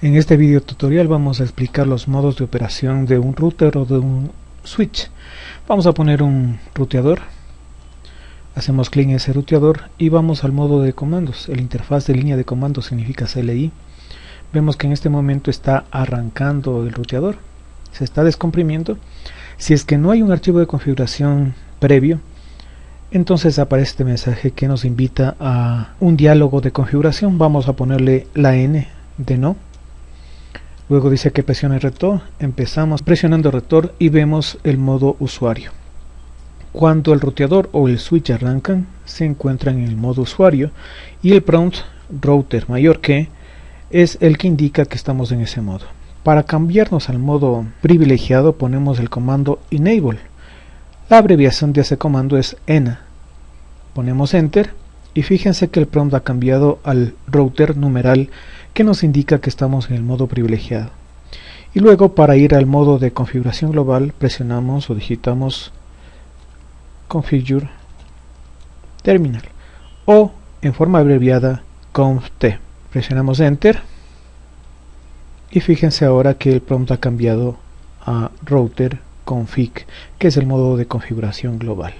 En este video tutorial vamos a explicar los modos de operación de un router o de un switch. Vamos a poner un ruteador. Hacemos clic en ese ruteador y vamos al modo de comandos. El interfaz de línea de comandos significa CLI. Vemos que en este momento está arrancando el ruteador. Se está descomprimiendo. Si es que no hay un archivo de configuración previo, entonces aparece este mensaje que nos invita a un diálogo de configuración. Vamos a ponerle la N de no Luego dice que presione retor, empezamos presionando retor y vemos el modo usuario. Cuando el roteador o el switch arrancan, se encuentran en el modo usuario y el prompt router mayor que es el que indica que estamos en ese modo. Para cambiarnos al modo privilegiado ponemos el comando enable. La abreviación de ese comando es ENA. Ponemos enter y fíjense que el prompt ha cambiado al router numeral que nos indica que estamos en el modo privilegiado. Y luego para ir al modo de configuración global presionamos o digitamos configure terminal o en forma abreviada conft. Presionamos enter y fíjense ahora que el prompt ha cambiado a router config que es el modo de configuración global.